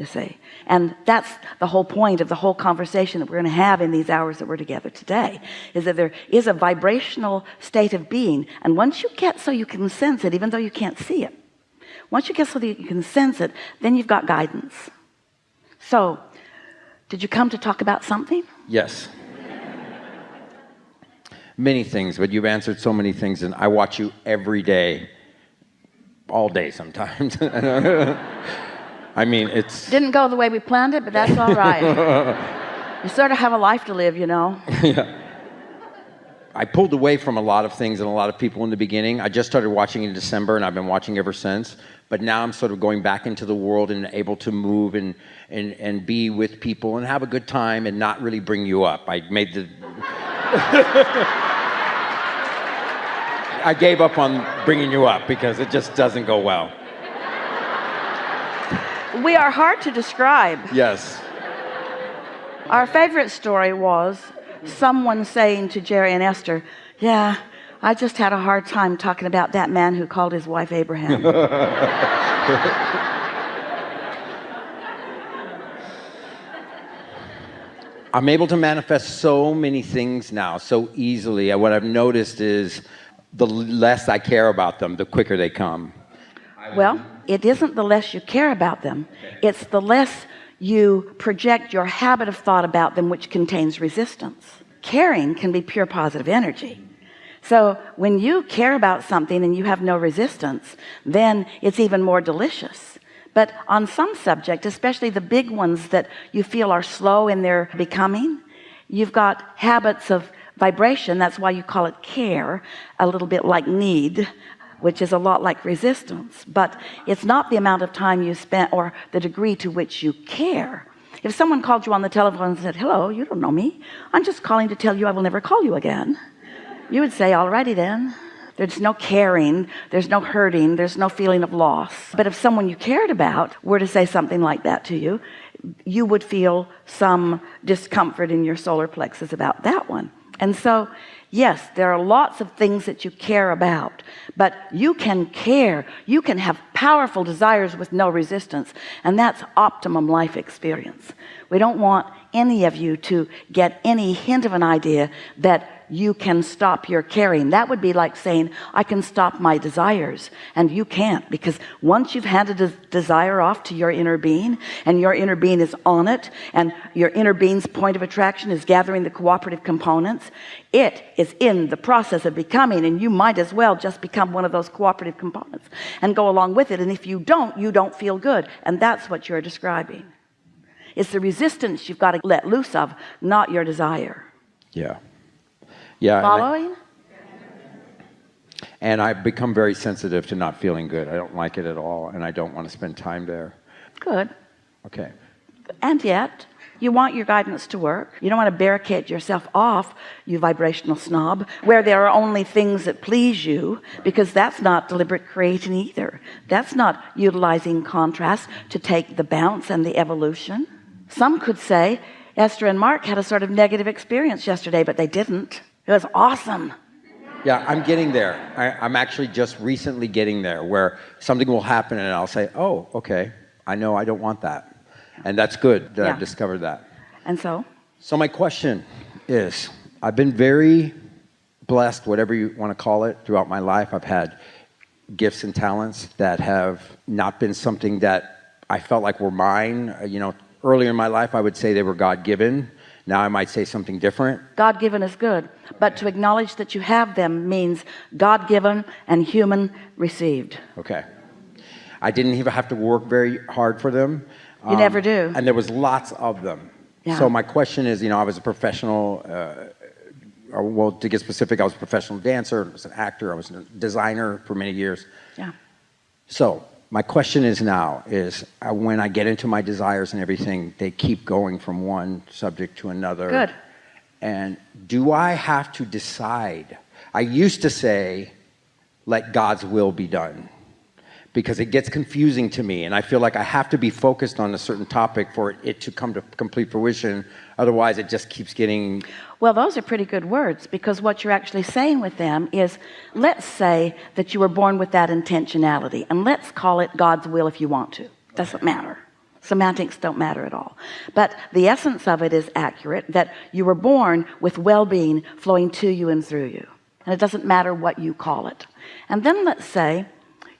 you see and that's the whole point of the whole conversation that we're going to have in these hours that we're together today is that there is a vibrational state of being. And once you get so you can sense it even though you can't see it once you get so that you can sense it then you've got guidance. So did you come to talk about something? Yes. Many things but you've answered so many things and I watch you every day all day sometimes I mean it's didn't go the way we planned it but that's all right. You sort of have a life to live you know? Yeah. I pulled away from a lot of things and a lot of people in the beginning. I just started watching in December and I've been watching ever since. But now I'm sort of going back into the world and able to move and and and be with people and have a good time and not really bring you up. I made the I gave up on bringing you up because it just doesn't go well we are hard to describe. Yes. Our favorite story was someone saying to Jerry and Esther yeah I just had a hard time talking about that man who called his wife Abraham. I'm able to manifest so many things now so easily. And what I've noticed is the less I care about them the quicker they come. Well it isn't the less you care about them. It's the less you project your habit of thought about them which contains resistance. Caring can be pure positive energy. So when you care about something and you have no resistance then it's even more delicious. But on some subject especially the big ones that you feel are slow in their becoming you've got habits of vibration. That's why you call it care a little bit like need which is a lot like resistance but it's not the amount of time you spent or the degree to which you care. If someone called you on the telephone and said hello you don't know me. I'm just calling to tell you I will never call you again you would say alrighty then. There's no caring. There's no hurting. There's no feeling of loss. But if someone you cared about were to say something like that to you you would feel some discomfort in your solar plexus about that one and so yes there are lots of things that you care about but you can care. You can have powerful desires with no resistance and that's optimum life experience. We don't want any of you to get any hint of an idea that you can stop your caring. That would be like saying I can stop my desires and you can't because once you've handed a desire off to your inner being and your inner being is on it and your inner being's point of attraction is gathering the cooperative components it is in the process of becoming and you might as well just become one of those cooperative components and go along with it and if you don't you don't feel good and that's what you're describing. It's the resistance you've got to let loose of not your desire. Yeah yeah following? And I've become very sensitive to not feeling good. I don't like it at all and I don't want to spend time there. Good. Okay. And yet you want your guidance to work. You don't want to barricade yourself off you vibrational snob where there are only things that please you because that's not deliberate creating either. That's not utilizing contrast to take the bounce and the evolution. Some could say Esther and Mark had a sort of negative experience yesterday but they didn't it was awesome. Yeah I'm getting there. I, am actually just recently getting there where something will happen and I'll say oh okay. I know I don't want that. And that's good that yeah. I've discovered that. And so? So my question is I've been very blessed whatever you want to call it throughout my life. I've had gifts and talents that have not been something that I felt like were mine. You know earlier in my life I would say they were God-given now I might say something different. God-given is good but to acknowledge that you have them means God-given and human received. Okay. I didn't even have to work very hard for them. You um, never do. and there was lots of them. Yeah. so my question is you know I was a professional uh, well to get specific I was a professional dancer I was an actor I was a designer for many years. Yeah. So my question is now is uh, when I get into my desires and everything they keep going from one subject to another. Good. And do I have to decide? I used to say let God's will be done because it gets confusing to me and I feel like I have to be focused on a certain topic for it to come to complete fruition. Otherwise it just keeps getting well those are pretty good words because what you're actually saying with them is let's say that you were born with that intentionality and let's call it God's will if you want to. Doesn't matter. Semantics don't matter at all. But the essence of it is accurate that you were born with well-being flowing to you and through you. And it doesn't matter what you call it. And then let's say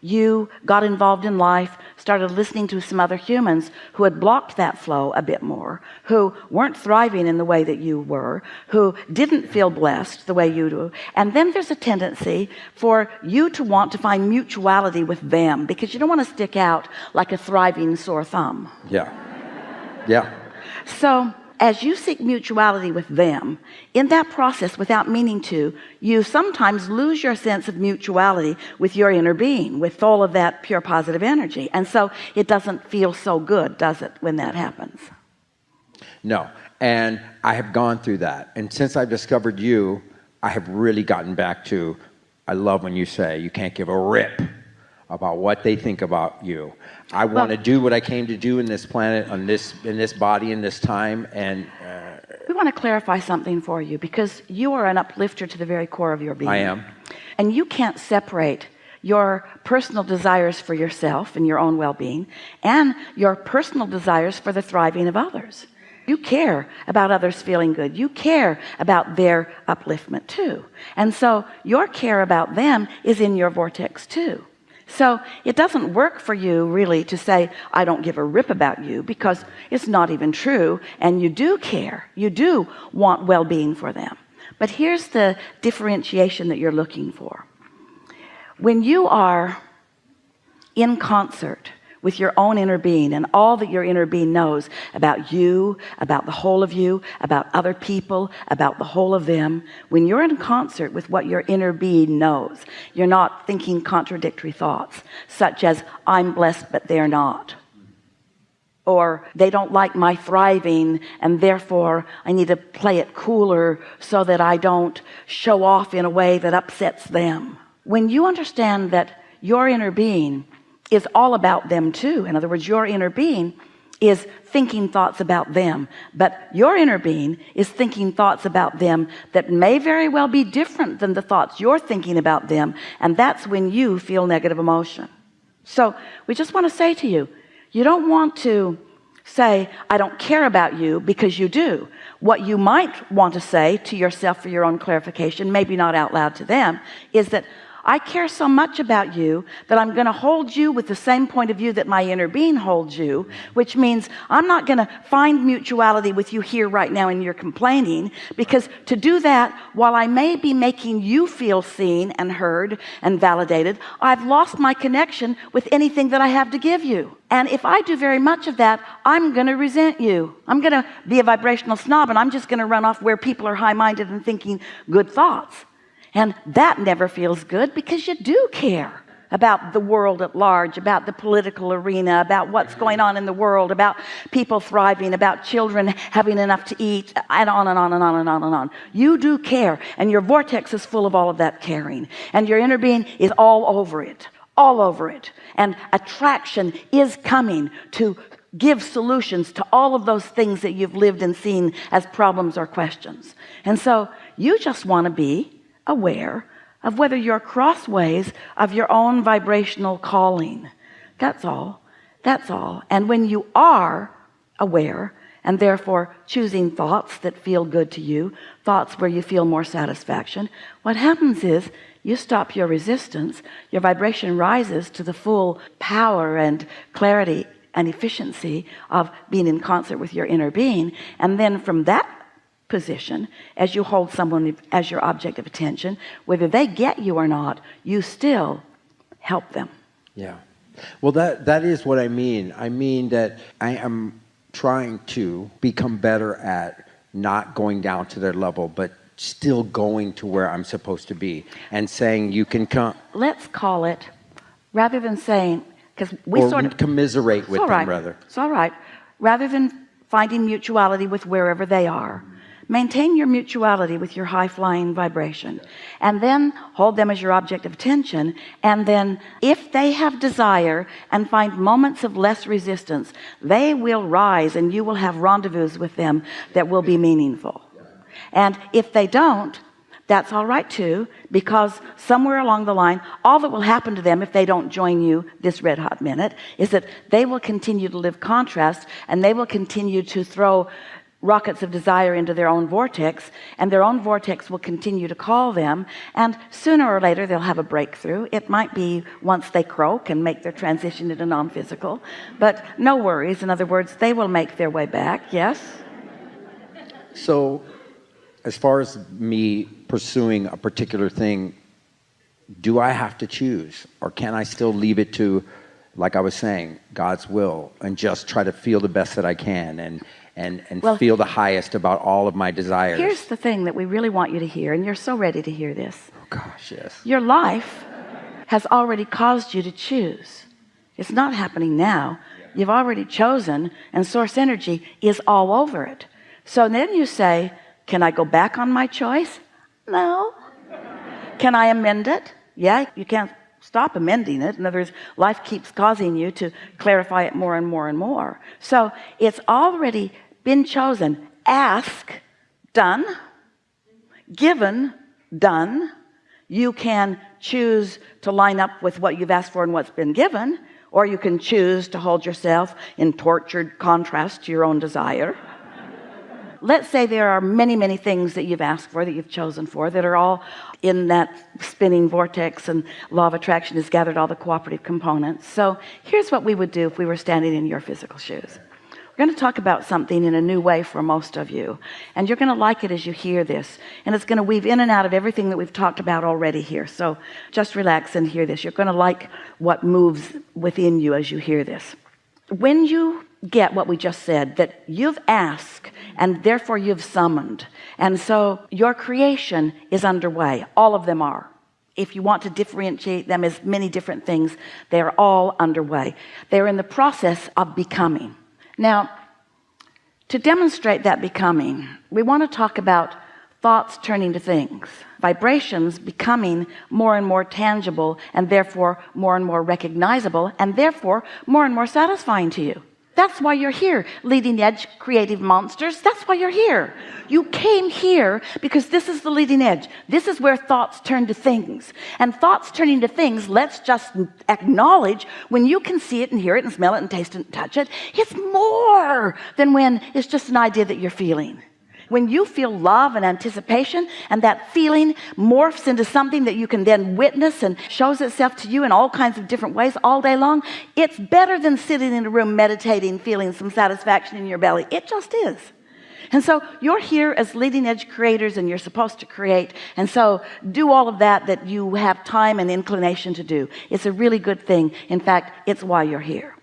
you got involved in life started listening to some other humans who had blocked that flow a bit more who weren't thriving in the way that you were who didn't feel blessed the way you do and then there's a tendency for you to want to find mutuality with them because you don't want to stick out like a thriving sore thumb Yeah. Yeah. so as you seek mutuality with them in that process without meaning to you sometimes lose your sense of mutuality with your inner being with all of that pure positive energy and so it doesn't feel so good does it when that happens No. And I have gone through that. And since I've discovered you, I have really gotten back to I love when you say you can't give a rip about what they think about you. I want to do what I came to do in this planet, on this in this body, in this time, and uh, we want to clarify something for you because you are an uplifter to the very core of your being. I am. and you can't separate your personal desires for yourself and your own well-being and your personal desires for the thriving of others. You care about others feeling good. You care about their upliftment too. And so your care about them is in your vortex too so it doesn't work for you really to say I don't give a rip about you because it's not even true and you do care. You do want well-being for them. But here's the differentiation that you're looking for. When you are in concert with your own inner being and all that your inner being knows about you about the whole of you about other people about the whole of them. When you're in concert with what your inner being knows you're not thinking contradictory thoughts such as I'm blessed but they're not. Or they don't like my thriving and therefore I need to play it cooler so that I don't show off in a way that upsets them. When you understand that your inner being is all about them too. In other words your inner being is thinking thoughts about them but your inner being is thinking thoughts about them that may very well be different than the thoughts you're thinking about them and that's when you feel negative emotion. So we just want to say to you you don't want to say I don't care about you because you do. What you might want to say to yourself for your own clarification maybe not out loud to them is that I care so much about you that I'm going to hold you with the same point of view that my inner being holds you which means I'm not going to find mutuality with you here right now in your complaining because to do that while I may be making you feel seen and heard and validated I've lost my connection with anything that I have to give you. And if I do very much of that I'm gonna resent you. I'm gonna be a vibrational snob and I'm just gonna run off where people are high-minded and thinking good thoughts and that never feels good because you do care about the world at large about the political arena about what's going on in the world about people thriving about children having enough to eat and on and on and on and on and on. You do care and your vortex is full of all of that caring. And your inner being is all over it all over it. And attraction is coming to give solutions to all of those things that you've lived and seen as problems or questions. And so you just want to be aware of whether you're crossways of your own vibrational calling. That's all. That's all. And when you are aware and therefore choosing thoughts that feel good to you thoughts where you feel more satisfaction what happens is you stop your resistance your vibration rises to the full power and clarity and efficiency of being in concert with your inner being. And then from that position as you hold someone as your object of attention whether they get you or not you still help them yeah. Well, that that is what I mean. I mean that I am trying to become better at not going down to their level, but still going to where I'm supposed to be and saying you can come let's call it rather than saying because we or sort of commiserate with all them right. rather. it's all right rather than finding mutuality with wherever they are maintain your mutuality with your high-flying vibration. And then hold them as your object of attention. And then if they have desire and find moments of less resistance they will rise and you will have rendezvous with them that will be meaningful. And if they don't that's all right too because somewhere along the line all that will happen to them if they don't join you this red hot minute is that they will continue to live contrast and they will continue to throw rockets of desire into their own vortex and their own vortex will continue to call them and sooner or later they'll have a breakthrough. It might be once they croak and make their transition into non-physical but no worries. In other words they will make their way back yes? So, as far as me pursuing a particular thing, do I have to choose or can I still leave it to, like I was saying, God's will and just try to feel the best that I can and, and, and Well, feel the highest about all of my desires? here's the thing that we really want you to hear and you're so ready to hear this. Oh, gosh, yes. your life has already caused you to choose. It's not happening now. You've already chosen and source energy is all over it. So then you say can I go back on my choice? No. Can I amend it? Yeah you can't stop amending it. In other words life keeps causing you to clarify it more and more and more. So it's already been chosen. Ask done. Given done. You can choose to line up with what you've asked for and what's been given or you can choose to hold yourself in tortured contrast to your own desire let's say there are many many things that you've asked for that you've chosen for that are all in that spinning vortex and law of attraction has gathered all the cooperative components. So here's what we would do if we were standing in your physical shoes. We're going to talk about something in a new way for most of you and you're going to like it as you hear this and it's going to weave in and out of everything that we've talked about already here. So just relax and hear this. You're going to like what moves within you as you hear this. When you get what we just said that you've asked and therefore you've summoned. And so your creation is underway. All of them are. If you want to differentiate them as many different things they're all underway. They're in the process of becoming. Now to demonstrate that becoming we want to talk about thoughts turning to things vibrations becoming more and more tangible and therefore more and more recognizable and therefore more and more satisfying to you that's why you're here leading edge creative monsters. That's why you're here. You came here because this is the leading edge. This is where thoughts turn to things. And thoughts turning to things let's just acknowledge when you can see it and hear it and smell it and taste it and touch it. It's more than when it's just an idea that you're feeling when you feel love and anticipation and that feeling morphs into something that you can then witness and shows itself to you in all kinds of different ways all day long it's better than sitting in a room meditating feeling some satisfaction in your belly. It just is. And so you're here as leading edge creators and you're supposed to create. And so do all of that that you have time and inclination to do. It's a really good thing. In fact it's why you're here.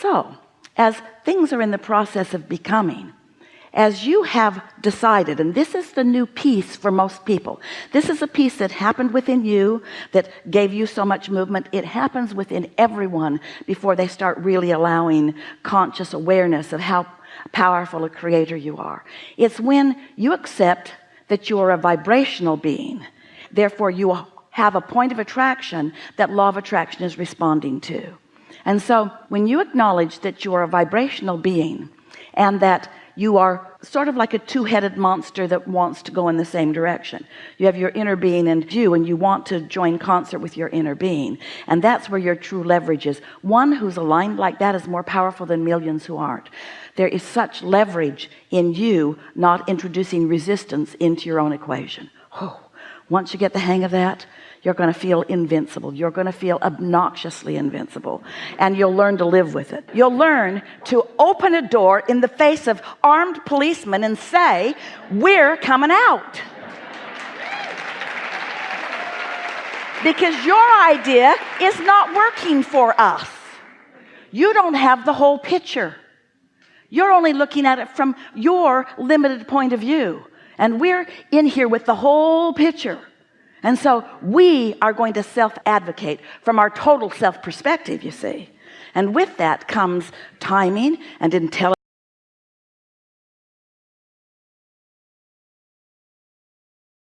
So as things are in the process of becoming as you have decided and this is the new piece for most people. This is a piece that happened within you that gave you so much movement. It happens within everyone before they start really allowing conscious awareness of how powerful a creator you are. It's when you accept that you're a vibrational being. Therefore you have a point of attraction that law of attraction is responding to. And so when you acknowledge that you are a vibrational being and that you are sort of like a two-headed monster that wants to go in the same direction. You have your inner being and you and you want to join concert with your inner being. And that's where your true leverage is. One who's aligned like that is more powerful than millions who aren't. There is such leverage in you not introducing resistance into your own equation. Oh once you get the hang of that you're going to feel invincible. You're going to feel obnoxiously invincible. And you'll learn to live with it. You'll learn to open a door in the face of armed policemen and say we're coming out. Because your idea is not working for us. You don't have the whole picture. You're only looking at it from your limited point of view. And we're in here with the whole picture and so we are going to self-advocate from our total self perspective you see. And with that comes timing and intelligence